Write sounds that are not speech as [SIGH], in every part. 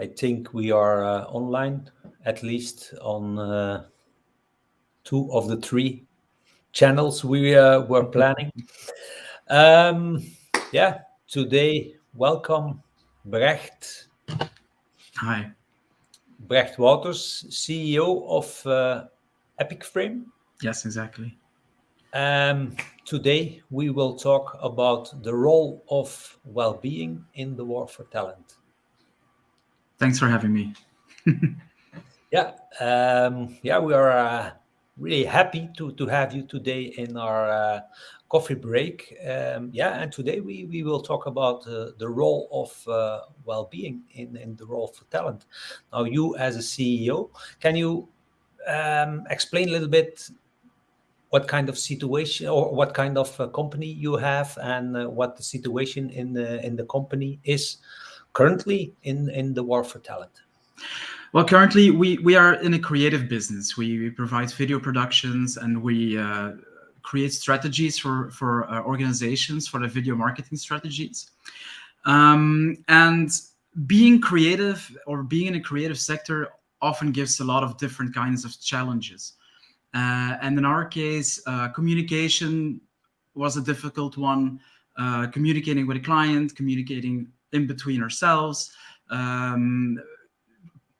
I think we are uh, online, at least on uh, two of the three channels we uh, were planning. Um, yeah, today, welcome, Brecht. Hi. Brecht Waters, CEO of uh, Epic Frame. Yes, exactly. Um, today, we will talk about the role of well-being in the war for talent. Thanks for having me. [LAUGHS] yeah, um, yeah, we are uh, really happy to to have you today in our uh, coffee break. Um, yeah, and today we we will talk about uh, the role of uh, well-being in in the role for talent. Now, you as a CEO, can you um, explain a little bit what kind of situation or what kind of uh, company you have and uh, what the situation in the in the company is currently in, in the war for talent? Well, currently we, we are in a creative business. We, we provide video productions and we uh, create strategies for, for uh, organizations for the video marketing strategies. Um, and being creative or being in a creative sector often gives a lot of different kinds of challenges. Uh, and in our case, uh, communication was a difficult one. Uh, communicating with a client, communicating in between ourselves. Um,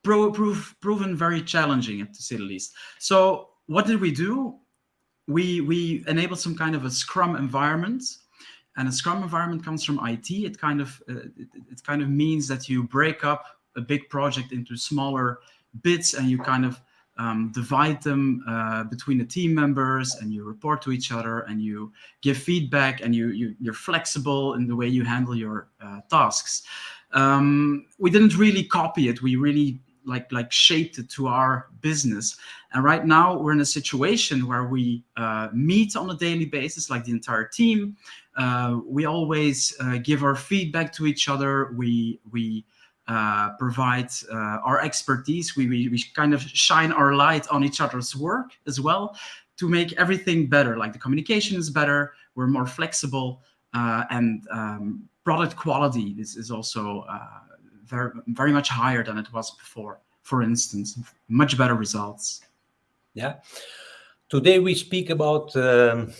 pro proven very challenging, to say the least. So what did we do? We, we enabled some kind of a Scrum environment. And a Scrum environment comes from IT. It kind of uh, it, it kind of means that you break up a big project into smaller bits and you kind of um, divide them uh, between the team members and you report to each other and you give feedback and you, you are flexible in the way you handle your uh, tasks. Um, we didn't really copy it. We really like like shaped it to our business. And right now we're in a situation where we uh, meet on a daily basis, like the entire team. Uh, we always uh, give our feedback to each other. We we uh, provide uh, our expertise. We, we, we kind of shine our light on each other's work as well to make everything better. Like the communication is better, we're more flexible, uh, and um, product quality is, is also uh, very, very much higher than it was before. For instance, much better results. Yeah. Today we speak about um,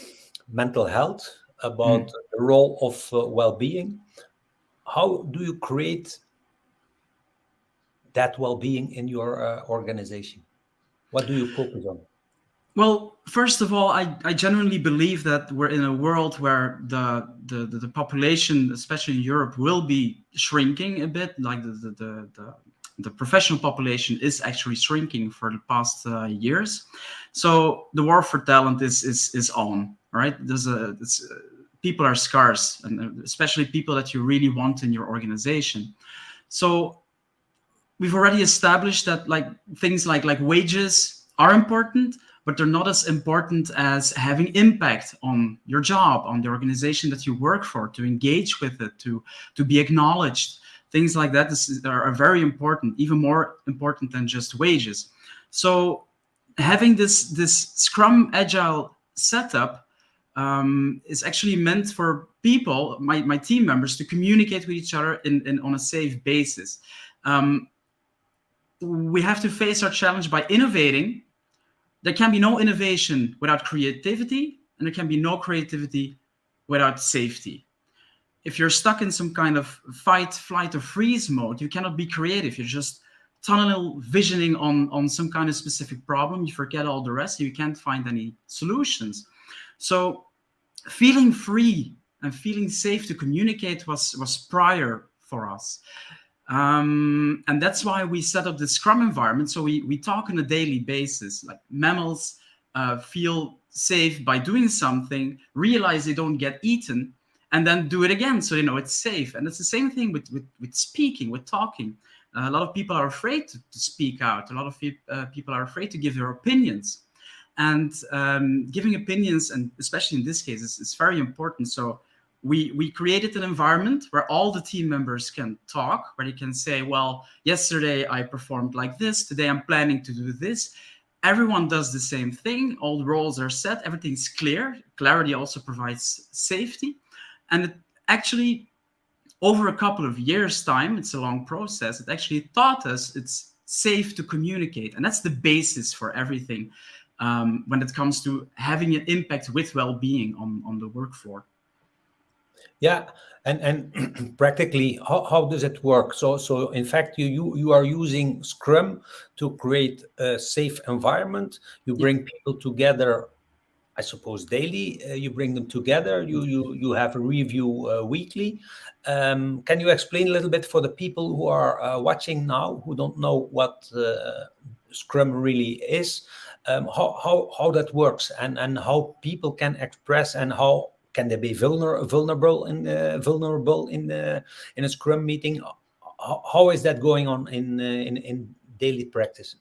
mental health, about mm. the role of uh, well-being. How do you create that well-being in your uh, organization? What do you focus on? Well, first of all, I, I genuinely believe that we're in a world where the, the, the, the population, especially in Europe, will be shrinking a bit. Like the, the, the, the, the professional population is actually shrinking for the past uh, years. So the war for talent is, is, is on, right? There's a, it's, uh, people are scarce, and uh, especially people that you really want in your organization. So we've already established that like things like like wages are important, but they're not as important as having impact on your job, on the organization that you work for, to engage with it, to to be acknowledged. Things like that is, are, very important, even more important than just wages. So having this this Scrum Agile setup um, is actually meant for people, my, my team members, to communicate with each other in, in on a safe basis. Um, we have to face our challenge by innovating. There can be no innovation without creativity, and there can be no creativity without safety. If you're stuck in some kind of fight, flight, or freeze mode, you cannot be creative. You're just tunnel visioning on, on some kind of specific problem. You forget all the rest. You can't find any solutions. So feeling free and feeling safe to communicate was, was prior for us. Um, and that's why we set up the Scrum environment. So we, we talk on a daily basis, like mammals uh, feel safe by doing something, realize they don't get eaten, and then do it again. So, you know, it's safe. And it's the same thing with, with, with speaking, with talking. Uh, a lot of people are afraid to, to speak out. A lot of uh, people are afraid to give their opinions. And um, giving opinions, and especially in this case, is, is very important. So we, we created an environment where all the team members can talk, where they can say, well, yesterday I performed like this, today I'm planning to do this. Everyone does the same thing, all roles are set, everything's clear. Clarity also provides safety. And it actually over a couple of years time, it's a long process, it actually taught us it's safe to communicate. And that's the basis for everything um, when it comes to having an impact with well-being on, on the work floor. Yeah, and and [CLEARS THROAT] practically, how, how does it work? So so in fact, you you you are using Scrum to create a safe environment. You bring people together I suppose daily. Uh, you bring them together. You you you have a review uh, weekly. Um, can you explain a little bit for the people who are uh, watching now who don't know what uh, Scrum really is, um, how how how that works and and how people can express and how can they be vulner vulnerable in vulnerable in the in a Scrum meeting? How, how is that going on in uh, in in daily practice?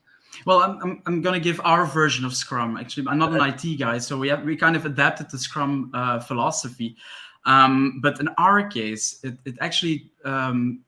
Well, I'm, I'm, I'm going to give our version of Scrum. Actually, I'm not an IT guy, so we have we kind of adapted the Scrum uh, philosophy. Um, but in our case, it, it actually, um,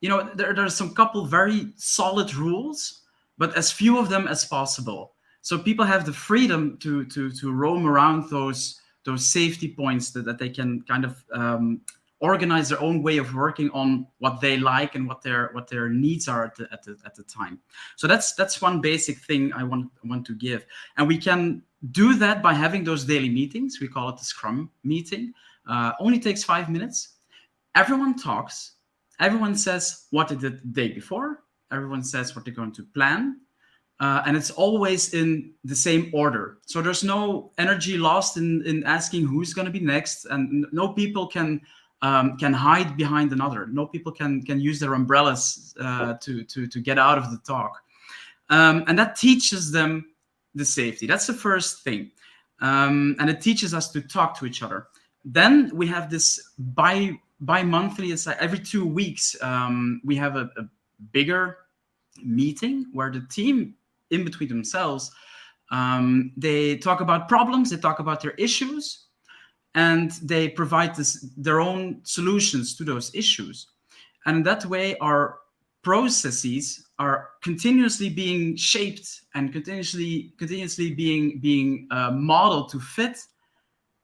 you know, there, there's some couple very solid rules, but as few of them as possible. So people have the freedom to to to roam around those those safety points that, that they can kind of um, organize their own way of working on what they like and what their what their needs are at the, at the, at the time. So that's that's one basic thing I want want to give. And we can do that by having those daily meetings. We call it the Scrum meeting. Uh, only takes five minutes. Everyone talks. Everyone says what they did the day before. Everyone says what they're going to plan. Uh, and it's always in the same order. So there's no energy lost in, in asking who's going to be next. And no people can um, can hide behind another. No people can can use their umbrellas uh, to to to get out of the talk, um, and that teaches them the safety. That's the first thing, um, and it teaches us to talk to each other. Then we have this bi bi-monthly. It's like every two weeks um, we have a, a bigger meeting where the team in between themselves um, they talk about problems, they talk about their issues, and they provide this, their own solutions to those issues. And that way, our processes are continuously being shaped and continuously continuously being being uh, modeled to fit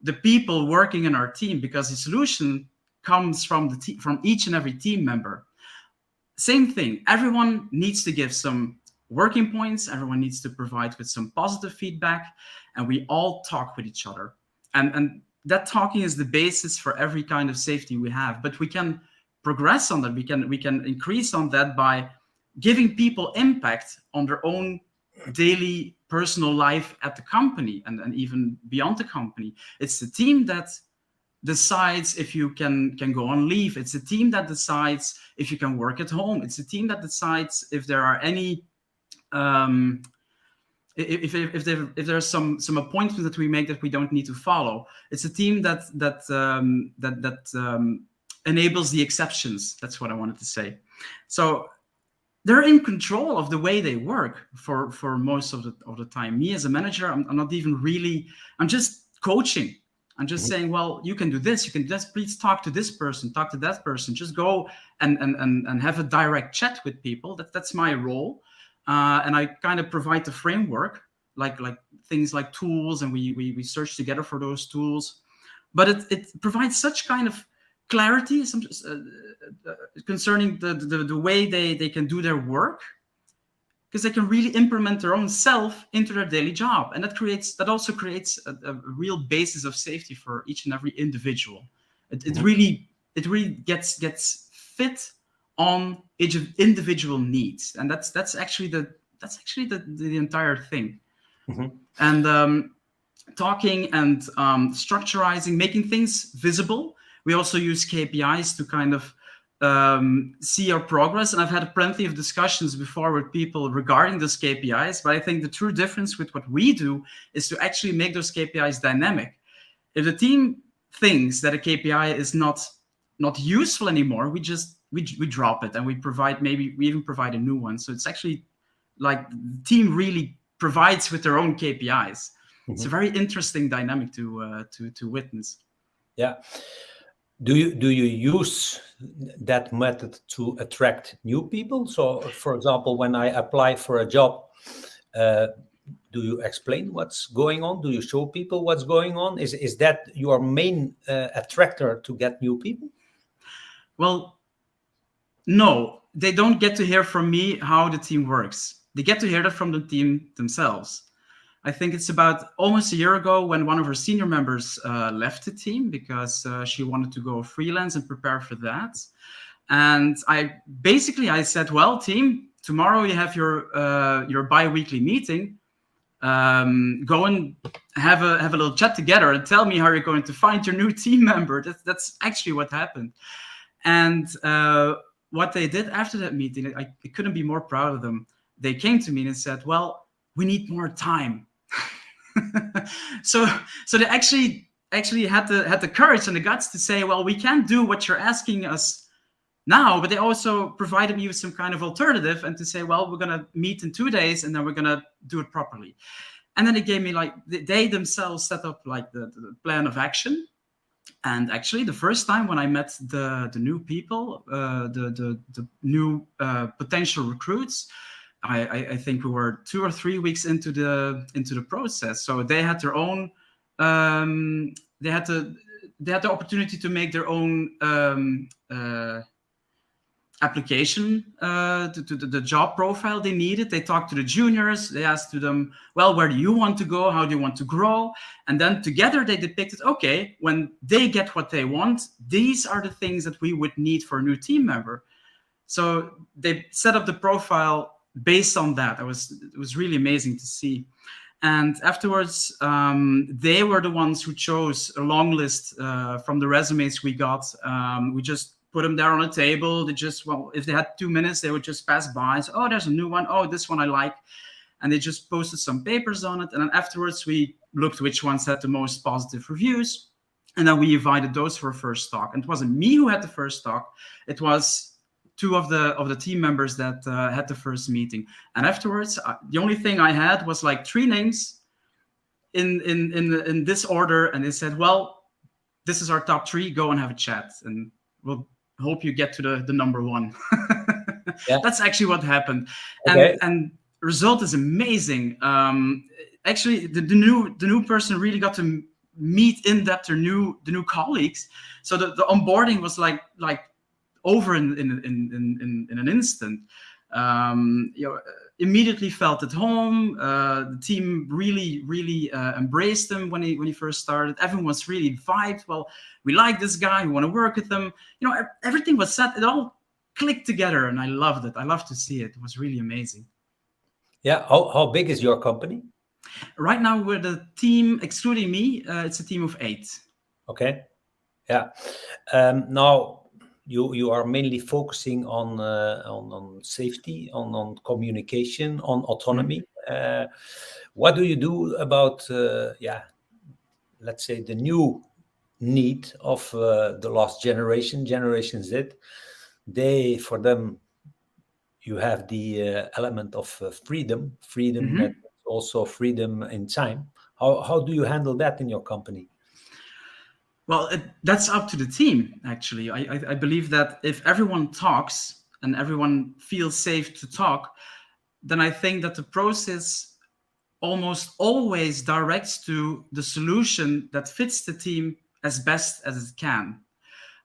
the people working in our team because the solution comes from the from each and every team member. Same thing. Everyone needs to give some working points. Everyone needs to provide with some positive feedback, and we all talk with each other. And and that talking is the basis for every kind of safety we have. But we can progress on that. We can we can increase on that by giving people impact on their own daily personal life at the company and, and even beyond the company. It's the team that decides if you can can go on leave. It's a team that decides if you can work at home. It's a team that decides if there are any um, if if if there if there's some some appointments that we make that we don't need to follow, it's a team that that um, that that um, enables the exceptions. That's what I wanted to say. So they're in control of the way they work for for most of the of the time. Me as a manager, I'm, I'm not even really. I'm just coaching. I'm just mm-hmm. saying, well, you can do this. You can just please talk to this person, talk to that person. Just go and and and, and have a direct chat with people. That that's my role. Uh, and I kind of provide the framework, like like things like tools, and we we, we search together for those tools. But it, it provides such kind of clarity some, uh, uh, concerning the, the, the way they, they can do their work because they can really implement their own self into their daily job. And that creates that also creates a, a real basis of safety for each and every individual. It, it really it really gets gets fit on individual needs. And that's that's actually the that's actually the the entire thing. Mm-hmm. and um, talking and um, structurizing making things visible. We also use kpis to kind of um, see our progress. And i've had plenty of discussions before with people regarding those kpis but i think the true difference with what we do is to actually make those kpis dynamic. If the team thinks that a kpi is not not useful anymore. We just we, we drop it and we provide maybe we even provide a new one. So it's actually like the team really provides with their own kpis mm-hmm. it's a very interesting dynamic to uh, to to witness. Yeah. Do you do you use that method to attract new people? So for example when i apply for a job uh, do you explain what's going on? Do you show people what's going on? Is is that your main uh, attractor to get new people well no, they don't get to hear from me how the team works. They get to hear that from the team themselves. I think it's about almost a year ago when one of our senior members uh, left the team because uh, she wanted to go freelance and prepare for that. And I basically I said, well, team, tomorrow you have your uh, your bi-weekly meeting. Um, go and have a have a little chat together and tell me how you're going to find your new [LAUGHS] team member. That's that's actually what happened. And uh, what they did after that meeting, I, I couldn't be more proud of them. They came to me and said, well, we need more time. [LAUGHS] so so they actually actually had the had the courage and the guts to say, well, we can't do what you're asking us now, but they also provided me with some kind of alternative and to say, well, we're gonna meet in two days and then we're gonna do it properly. And then they gave me like they themselves set up like the, the plan of action and actually, the first time when I met the, the new people, uh, the, the, the new uh, potential recruits, I, I, I, think we were two or three weeks into the into the process. So they had their own, um, they had to, they had the opportunity to make their own um, uh, application uh, to, to the, job profile they needed. They talked to the juniors. They asked to them, well, where do you want to go? How do you want to grow? And then together they depicted, okay, when they get what they want, these are the things that we would need for a new team member. So they set up the profile based on that. It was, it was really amazing to see. And afterwards, um, they were the ones who chose a long list uh, from the resumes we got. Um, we just put them there on a table. They just, well, if they had two minutes, they would just pass by. So, oh, there's a new one. Oh, this one I like. And they just posted some papers on it. And then afterwards, we looked which ones had the most positive reviews. And then we invited those for a first talk. And it wasn't me who had the first talk. It was two of the of the team members that uh, had the first meeting. And afterwards, uh, the only thing I had was like three names in in in in this order, and they said, "Well, this is our top three. Go and have a chat, and we'll hope you get to the, the number one. [LAUGHS] yeah. That's actually what happened. Okay. And, and result is amazing. Um, actually, the, the new the new person really got to meet in depth their new the new colleagues. So the, the onboarding was like like over in in in in, in an instant. Um, you know, immediately felt at home. Uh, the team really, really uh, embraced him when he when he first started. Everyone was really vibed. Well, we like this guy. We want to work with him. You know, everything was set. It all clicked together, and I loved it. I love to see it. It was really amazing. Yeah. How how big is your company? Right now, we're the team, excluding me. Uh, it's a team of eight. Okay. Yeah. Um, now you you are mainly focusing on uh, on, on safety, on on communication, on autonomy. Mm-hmm. Uh, what do you do about uh, yeah, let's say the new need of uh, the last generation, Generation Z? They for them, you have the uh, element of uh, freedom, freedom mm -hmm. that also freedom in time. How how do you handle that in your company? Well, it, that's up to the team, actually. I, I, I, believe that if everyone talks and everyone feels safe to talk, then I think that the process almost always directs to the solution that fits the team as best as it can.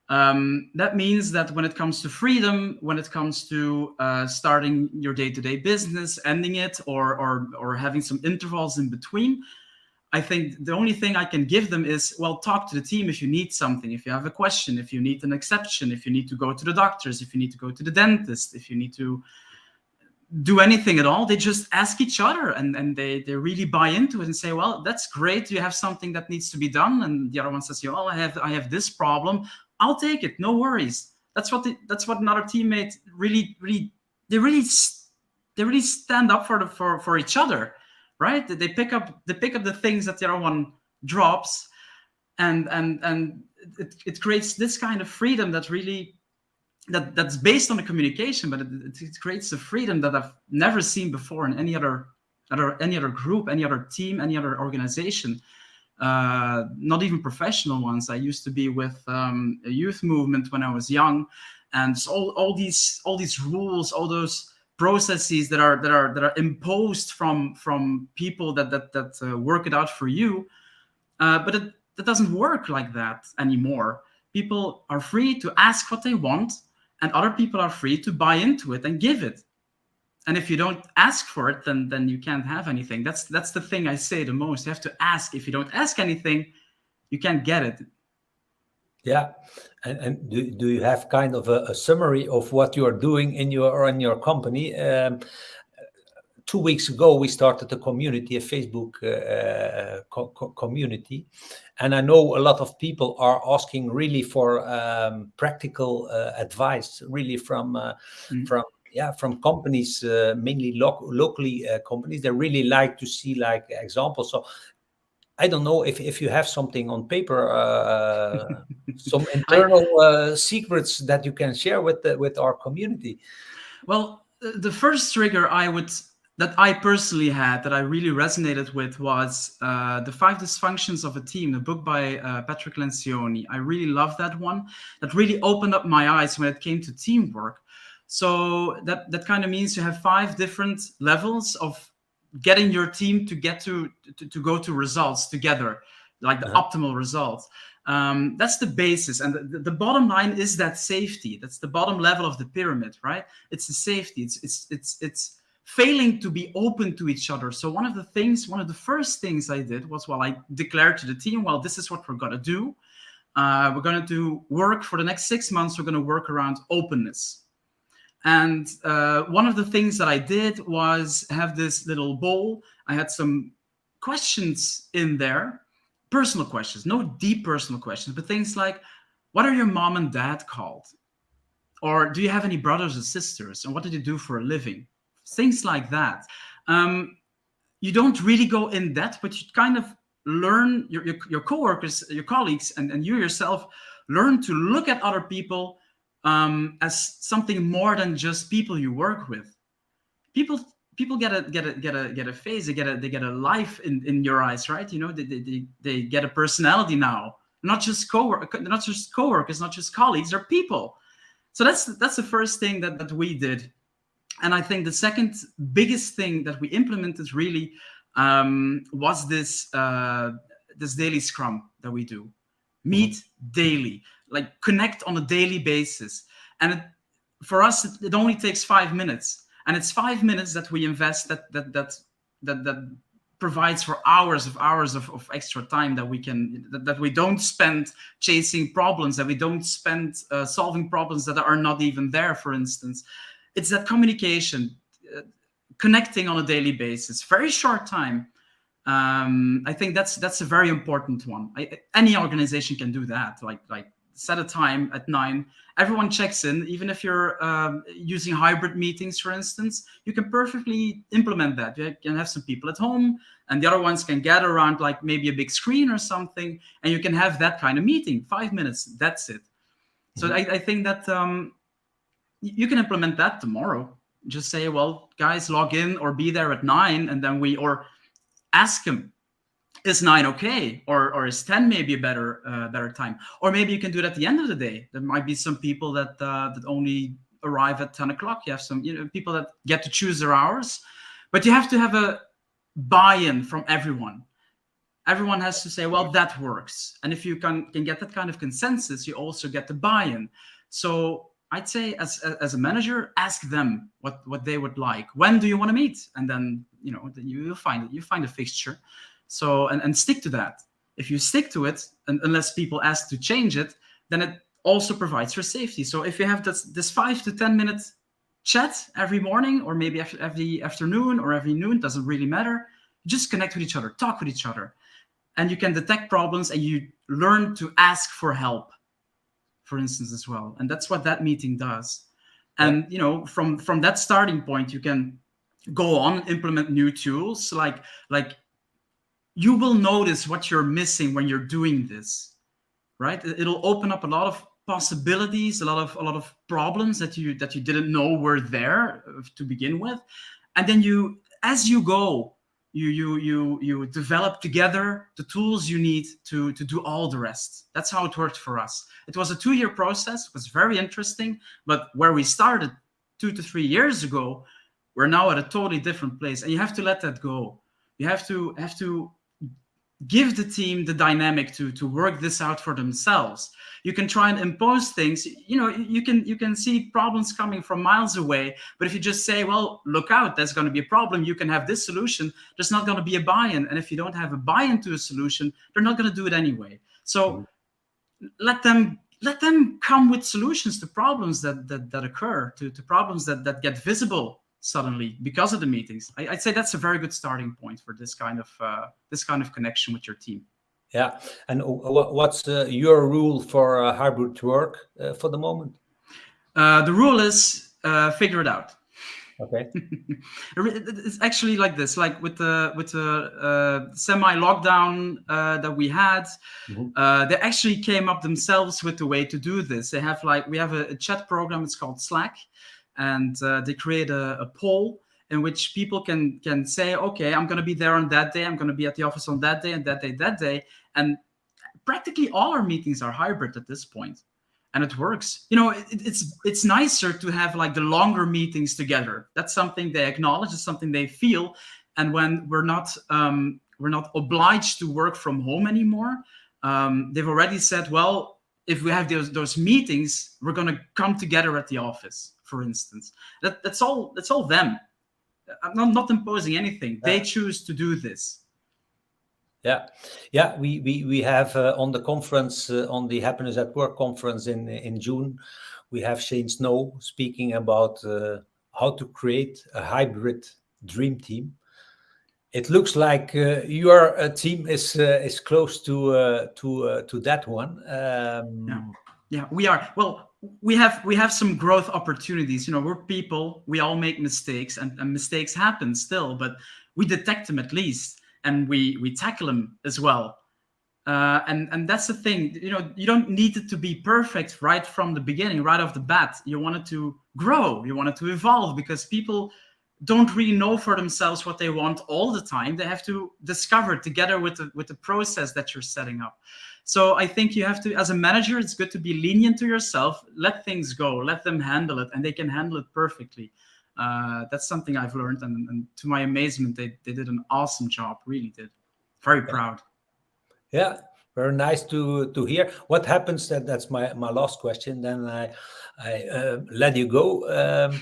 Um, that means that when it comes to freedom, when it comes to uh, starting your day-to-day -day business, ending it, or, or, or having some intervals in between, I think the only thing I can give them is, well, talk to the team if you need something, if you have a question, if you need an exception, if you need to go to the doctors, if you need to go to the dentist, if you need to do anything at all, they just ask each other and, and they, they really buy into it and say, well, that's great. You have something that needs to be done. And the other one says, well, I have, I have this problem. I'll take it. No worries. That's what, the, that's what another teammate really, really, they really, they really stand up for the, for, for each other right? They pick up they pick up the things that the other one drops, and and and it, it creates this kind of freedom that really that that's based on the communication, but it, it creates a freedom that I've never seen before in any other other any other group, any other team, any other organization. Uh, not even professional ones. I used to be with um, a youth movement when I was young, and all, all these all these rules, all those processes that are that are that are imposed from from people that that that uh, work it out for you uh, but it, it doesn't work like that anymore. People are free to ask what they want and other people are free to buy into it and give it. And if you don't ask for it then then you can't have anything. That's that's the thing i say the most. You have to ask. If you don't ask anything you can't get it yeah. And, and do, do you have kind of a, a summary of what you're doing in your in your company? Um, two weeks ago we started a community a facebook uh, co co community. And i know a lot of people are asking really for um, practical uh, advice really from uh, mm. from yeah from companies uh, mainly lo locally uh, companies. They really like to see like examples. So I don't know if, if you have something on paper, uh, some [LAUGHS] internal uh, secrets that you can share with the, with our community. Well, the first trigger I would that I personally had that I really resonated with was uh, The Five Dysfunctions of a Team, the book by uh, Patrick Lencioni. I really love that one. That really opened up my eyes when it came to teamwork. So that, that kind of means you have five different levels of getting your team to get to, to, to go to results together, like the uh -huh. optimal results. Um, that's the basis. And the, the, bottom line is that safety. That's the bottom level of the pyramid, right? It's the safety. It's, it's, it's, it's failing to be open to each other. So one of the things, one of the first things I did was, well, I declared to the team, well, this is what we're going to do. Uh, we're going to do work for the next six months. We're going to work around openness. And uh, one of the things that I did was have this little bowl. I had some questions in there, personal questions, no deep personal questions, but things like, what are your mom and dad called? Or do you have any brothers or sisters? And what did you do for a living? things like that. Um, you don't really go in depth, but you kind of learn your, your, your coworkers, your colleagues, and, and you yourself learn to look at other people um, as something more than just people you work with. People people get a get a get a get a face, they get a they get a life in, in your eyes, right? You know, they, they, they get a personality now. Not just co-work not just coworkers, not just colleagues, they're people. So that's that's the first thing that, that we did and I think the second biggest thing that we implemented really um, was this uh, this daily scrum that we do. Meet mm -hmm. daily, like connect on a daily basis. And it, for us, it, it, only takes five minutes. And it's five minutes that we invest that that that that that provides for hours of hours of, of extra time that we can that, that we don't spend chasing problems, that we don't spend uh, solving problems that are not even there, for instance it's that communication, uh, connecting on a daily basis, very short time. Um, I think that's that's a very important one. I, any organization can do that. Like like set a time at nine. Everyone checks in, even if you're um, using hybrid meetings, for instance. You can perfectly implement that. You can have some people at home, and the other ones can gather around like maybe a big screen or something, and you can have that kind of meeting. Five minutes, that's it. So mm -hmm. I, I, think that um, you can implement that tomorrow. Just say, well, guys, log in or be there at nine, and then we or ask them, is nine okay, or or is ten maybe a better uh, better time, or maybe you can do it at the end of the day. There might be some people that uh, that only arrive at ten o'clock. You have some you know people that get to choose their hours, but you have to have a buy-in from everyone everyone has to say, well, that works. And if you can, can get that kind of consensus, you also get the buy-in. So I'd say as as a manager, ask them what what they would like. When do you want to meet? And then you know you will find. You find a fixture. So and and stick to that. If you stick to it, and unless people ask to change it, then it also provides for safety. So if you have this this five to ten minutes chat every morning, or maybe after every afternoon or every noon, doesn't really matter. Just connect with each other, talk with each other, and you can detect problems and you learn to ask for help for instance, as well. And that's what that meeting does. And you know, from from that starting point, you can go on implement new tools. Like like you will notice what you're missing when you're doing this, right? It'll open up a lot of possibilities, a lot of a lot of problems that you that you didn't know were there uh, to begin with, and then you as you go you you you you develop together the tools you need to to do all the rest. That's how it worked for us. It was a two-year process. It was very interesting. But where we started two to three years ago we're now at a totally different place. And you have to let that go. You have to have to give the team the dynamic to to work this out for themselves. You can try and impose things. You know you can you can see problems coming from miles away but if you just say well look out there's going to be a problem you can have this solution there's not going to be a buy-in. And if you don't have a buy-in to a solution they're not going to do it anyway. So let them let them come with solutions to problems that that, that occur to, to problems that that get visible suddenly because of the meetings. I, would say that's a very good starting point for this kind of uh, this kind of connection with your team. Yeah, and what's uh, your rule for uh, hybrid work uh, for the moment? Uh, the rule is uh, figure it out. Okay. [LAUGHS] it's actually like this, like with the with the semi lockdown that we had, mm -hmm. they actually came up themselves with the way to do this. They have like we have a, a chat program. It's called Slack and uh, they create a, a, poll in which people can can say, okay, I'm going to be there on that day. I'm going to be at the office on that day and that day, that day. And practically all our meetings are hybrid at this point, and it works. You know, it, it's it's nicer to have like the longer meetings together. That's something they acknowledge. It's something they feel. And when we're not um, we're not obliged to work from home anymore, um, they've already said, well, if we have those those meetings, we're going to come together at the office for instance. That, that's all. That's all them. I'm not, not imposing anything. Yeah. They choose to do this. Yeah, yeah. We we we have uh, on the conference uh, on the Happiness at Work conference in in June, we have Shane Snow speaking about uh, how to create a hybrid dream team. It looks like uh, your uh, team is uh, is close to to to that one. Um, yeah. yeah, we are. Well, we have we have some growth opportunities. You know we're people we all make mistakes and, and, mistakes happen still but we detect them at least and we we tackle them as well. Uh, and and that's the thing you know you don't need it to be perfect right from the beginning right off the bat. You want it to grow you want it to evolve because people don't really know for themselves what they want all the time. They have to discover together with the with the process that you're setting up so I think you have to, as a manager, it's good to be lenient to yourself, let things go, let them handle it, and they can handle it perfectly. Uh, that's something I've learned, and, and, to my amazement, they, they did an awesome job, really did. Very proud. Yeah, very nice to to hear. What happens? That that's my my last question. Then I I uh, let you go. Um,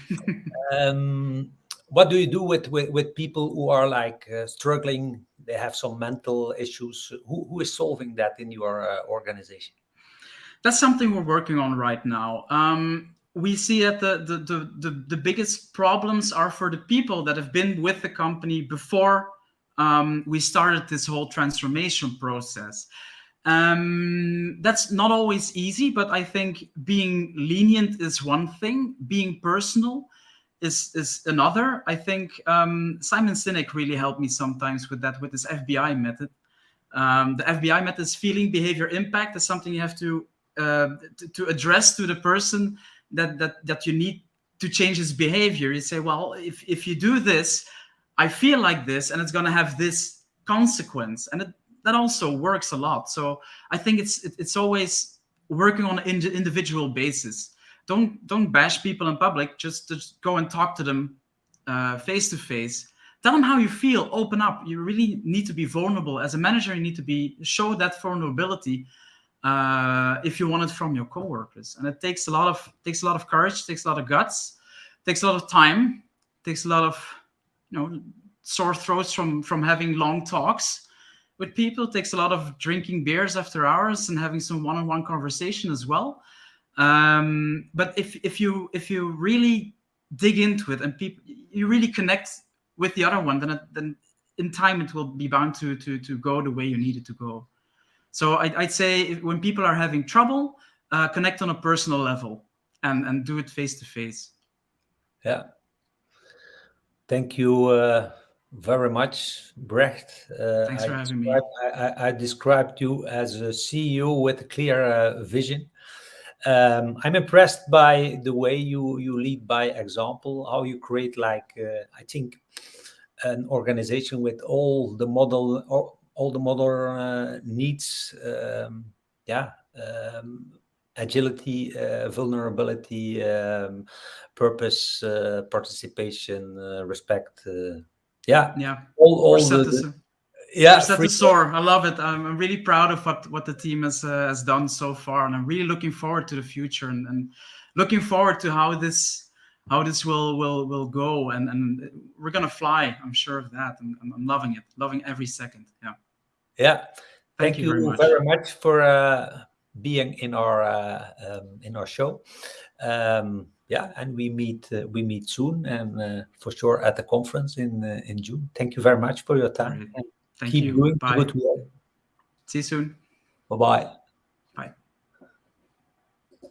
[LAUGHS] um, what do you do with with, with people who are like uh, struggling they have some mental issues. Who, who is solving that in your uh, organization? That's something we're working on right now. Um, we see that the, the, the, the, the biggest problems are for the people that have been with the company before um, we started this whole transformation process. Um, that's not always easy, but I think being lenient is one thing, being personal is is another. I think um, Simon Sinek really helped me sometimes with that with this FBI method. Um, the FBI method is feeling behavior impact is something you have to, uh, to, address to the person that that that you need to change his behavior. You say, well, if if you do this, I feel like this, and it's going to have this consequence, and it, that also works a lot. So I think it's it, it's always working on an individual basis don't don't bash people in public. Just just go and talk to them uh, face to face. Tell them how you feel. Open up. You really need to be vulnerable as a manager. You need to be show that vulnerability uh, if you want it from your coworkers. And it takes a lot of takes a lot of courage. Takes a lot of guts. Takes a lot of time. Takes a lot of you know sore throats from from having long talks with people. It takes a lot of drinking beers after hours and having some one-on-one -on -one conversation as well. Um, but if if you if you really dig into it and people you really connect with the other one, then it, then in time it will be bound to to to go the way you need it to go. So I, would say when people are having trouble, uh, connect on a personal level and and do it face to face. Yeah. Thank you uh, very much, Brecht. Uh, Thanks for I having me. I, I, described you as a CEO with a clear uh, vision um, I'm impressed by the way you you lead by example, how you create like uh, I think an organization with all the model or all the model uh, needs. Um, yeah, um, agility, uh, vulnerability, um, purpose, uh, participation, uh, respect. Uh, yeah, yeah. All, all the, the, yeah, free- to soar. I love it. I'm, I'm really proud of what what the team has uh, has done so far, and I'm really looking forward to the future and, and looking forward to how this how this will will will go. And and we're gonna fly. I'm sure of that. I'm, I'm, I'm loving it. Loving every second. Yeah. yeah. Thank, Thank, you very much. very much for uh, being in our uh, um, in our show. Um, yeah, and we meet uh, we meet soon, and uh, for sure at the conference in uh, in June. Thank you very much for your time. Thank keep you. doing Bye. good work. See you soon. Bye bye.